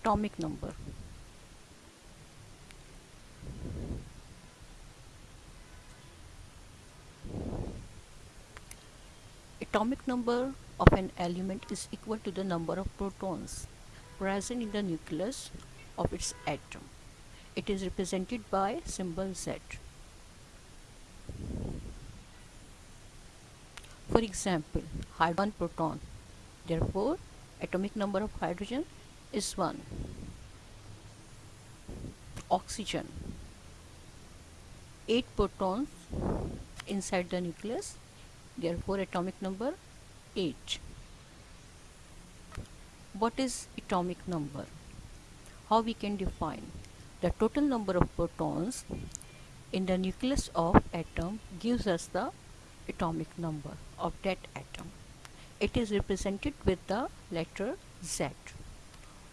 atomic number atomic number of an element is equal to the number of protons present in the nucleus of its atom. It is represented by symbol Z. For example, hydrogen proton. Therefore, atomic number of hydrogen is 1. Oxygen. 8 protons inside the nucleus therefore atomic number 8 what is atomic number how we can define the total number of protons in the nucleus of atom gives us the atomic number of that atom it is represented with the letter Z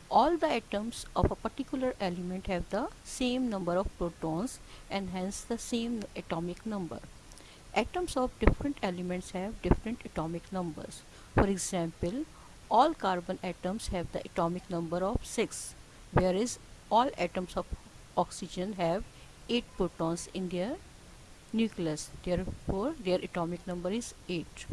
all the atoms of a particular element have the same number of protons and hence the same atomic number Atoms of different elements have different atomic numbers. For example, all carbon atoms have the atomic number of 6, whereas all atoms of oxygen have 8 protons in their nucleus. Therefore, their atomic number is 8.